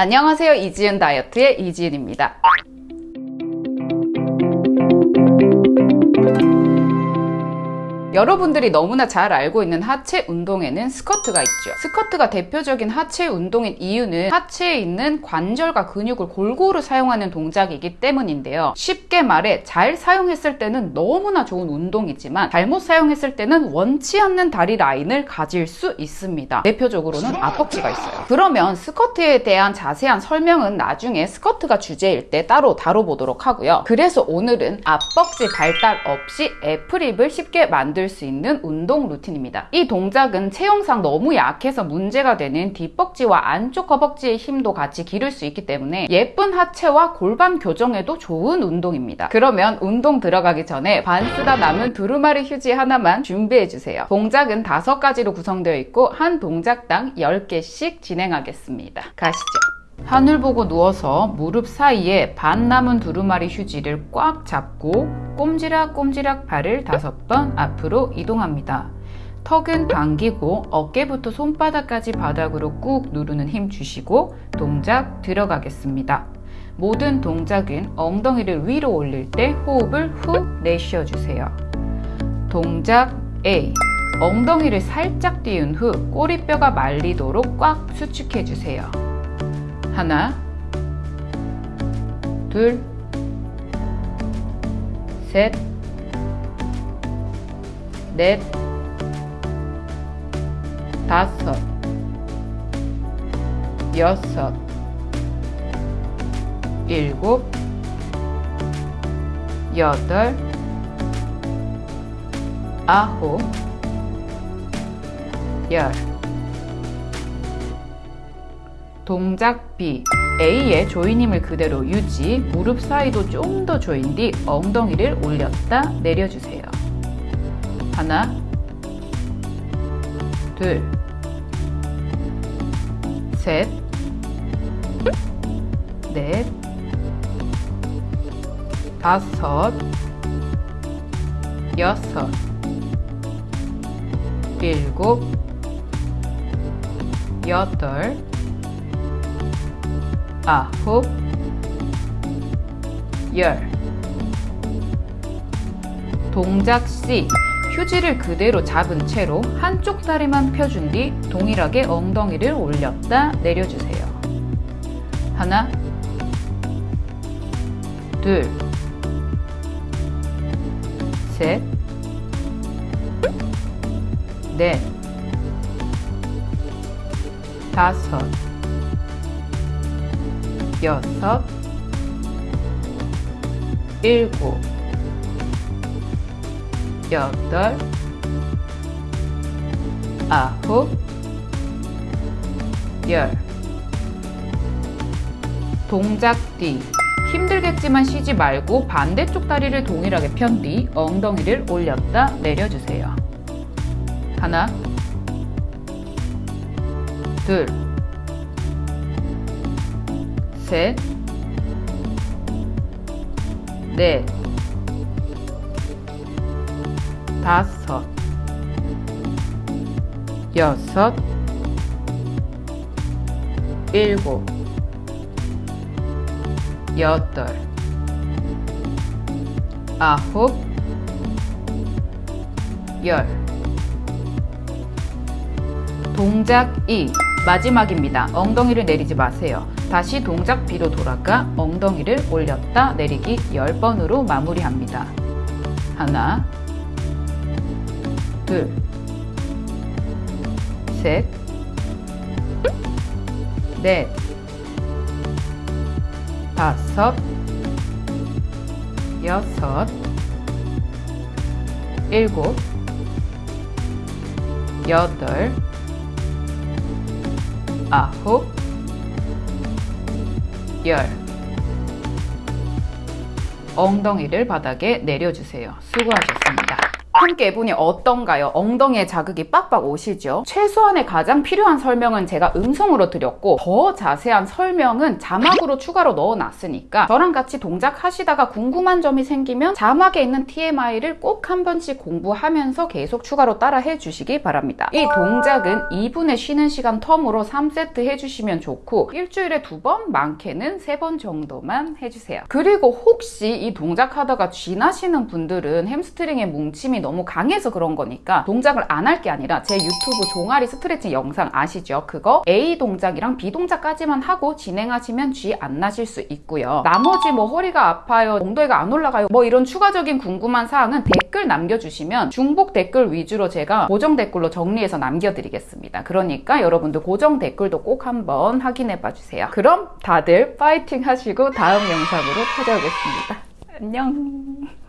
안녕하세요. 이지은 다이어트의 이지은입니다. 여러분들이 너무나 잘 알고 있는 하체 운동에는 스쿼트가 있죠. 스쿼트가 대표적인 하체 운동인 이유는 하체에 있는 관절과 근육을 골고루 사용하는 동작이기 때문인데요. 쉽게 말해 잘 사용했을 때는 너무나 좋은 운동이지만 잘못 사용했을 때는 원치 않는 다리 라인을 가질 수 있습니다. 대표적으로는 앞벅지가 있어요. 그러면 스쿼트에 대한 자세한 설명은 나중에 스쿼트가 주제일 때 따로 다뤄보도록 하고요. 그래서 오늘은 앞벅지 발달 없이 apple hip을 쉽게 만들 만들 수 있는 운동 루틴입니다. 이 동작은 체형상 너무 약해서 문제가 되는 뒷벅지와 안쪽 허벅지의 힘도 같이 기를 수 있기 때문에 예쁜 하체와 골반 교정에도 좋은 운동입니다. 그러면 운동 들어가기 전에 반 쓰다 남은 두루마리 휴지 하나만 준비해주세요. 동작은 다섯 가지로 구성되어 있고 한 동작당 10개씩 진행하겠습니다. 가시죠. 하늘 보고 누워서 무릎 사이에 반 남은 두루마리 휴지를 꽉 잡고 꼼지락꼼지락 발을 다섯 번 앞으로 이동합니다. 턱은 당기고 어깨부터 손바닥까지 바닥으로 꾹 누르는 힘 주시고 동작 들어가겠습니다. 모든 동작은 엉덩이를 위로 올릴 때 호흡을 후 내쉬어 주세요. 동작 A 엉덩이를 살짝 띄운 후 꼬리뼈가 말리도록 꽉 수축해 주세요. 하나, 둘, 셋, 넷, 다섯, 여섯, 일곱, 여덟, 아홉, 열. 동작 B A의 조이힘을 그대로 유지 무릎 사이도 좀 더 조인 뒤 엉덩이를 올렸다 내려주세요. 하나 둘 셋 넷 다섯 여섯 일곱 여덟 아홉 열. 동작 C. 휴지를 그대로 잡은 채로 한쪽 다리만 펴준 뒤 동일하게 엉덩이를 올렸다 내려주세요. 하나. 둘. 셋, 넷, 다섯, 여섯, 일곱, 여덟, 아홉, 열. 동작 뒤. 힘들겠지만 쉬지 말고 반대쪽 다리를 동일하게 편 뒤 엉덩이를 올렸다 내려주세요. 하나, 둘, 셋, 넷, 다섯, 여섯, 일곱, 여덟, 아홉, 열. 동작 2. 마지막입니다. 엉덩이를 내리지 마세요. 다시 동작 B로 돌아가 엉덩이를 올렸다 내리기 10번으로 마무리합니다. 하나 둘 셋, 넷, 다섯, 여섯, 일곱, 여덟, 아홉, 열 엉덩이를 바닥에 내려주세요. 수고하셨습니다. 함께 해보니 어떤가요? 엉덩이에 자극이 빡빡 오시죠? 최소한의 가장 필요한 설명은 제가 음성으로 드렸고 더 자세한 설명은 자막으로 추가로 넣어놨으니까 저랑 같이 동작하시다가 궁금한 점이 생기면 자막에 있는 TMI를 꼭 한 번씩 공부하면서 계속 추가로 따라 해 주시기 바랍니다. 이 동작은 2분의 쉬는 시간 term으로 3세트 해주시면 좋고 일주일에 두 번, 많게는 세 번 정도만 해주세요. 그리고 혹시 이 동작 하다가 쥐나시는 분들은 햄스트링의 뭉침이 너무 강해서 그런 거니까 동작을 안 할 게 아니라 제 유튜브 종아리 스트레칭 영상 아시죠? 그거 A 동작이랑 B 동작까지만 하고 진행하시면 쥐 안 나실 수 있고요. 나머지 뭐 허리가 아파요, 엉덩이가 안 올라가요, 뭐 이런 추가적인 궁금한 사항은 댓글 남겨주시면 중복 댓글 위주로 제가 고정 댓글로 정리해서 남겨드리겠습니다. 그러니까 여러분들 고정 댓글도 꼭 한번 확인해 봐주세요. 그럼 다들 파이팅 하시고 다음 영상으로 찾아오겠습니다. 안녕.